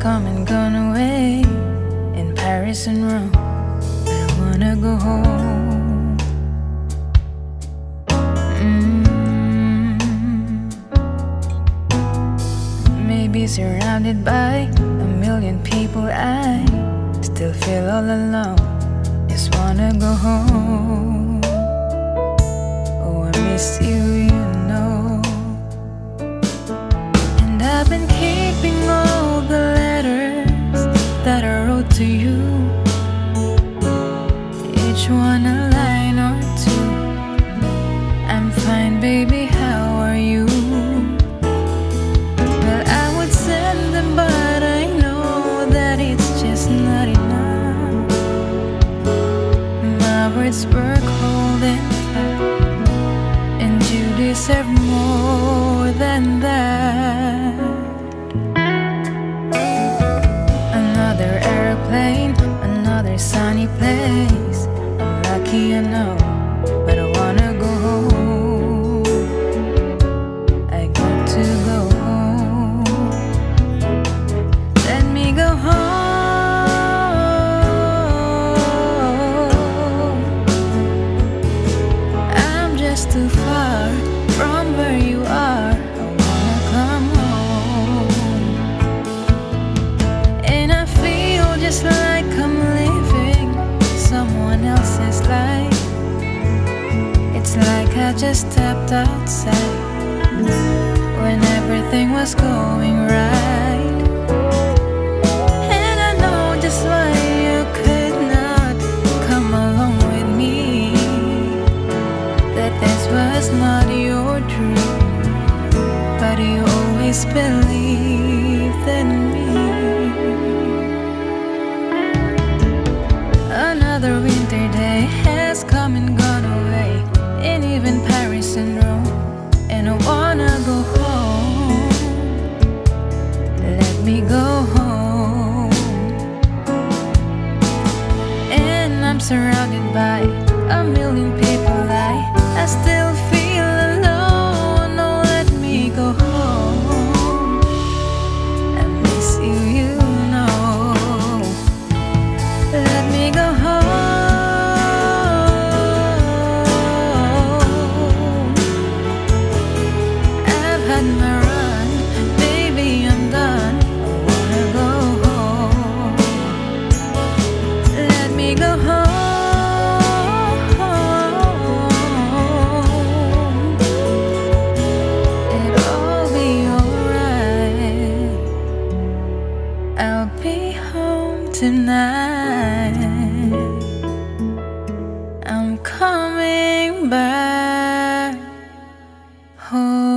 come and gone away in Paris and Rome. I wanna go home. Mm. Maybe surrounded by a million people, I still feel all alone. Just wanna go home. Oh, I miss you, cold and and you deserve more than that. Another airplane, another sunny place. I'm lucky, I know, just stepped outside when everything was going right. And I know just why you could not come along with me. That this was not your dream, but you always believed in me. Another winter day has come and gone And I wanna go home. Let me go home. And I'm surrounded by a million people. I, I still feel I'll be home tonight. I'm coming back home.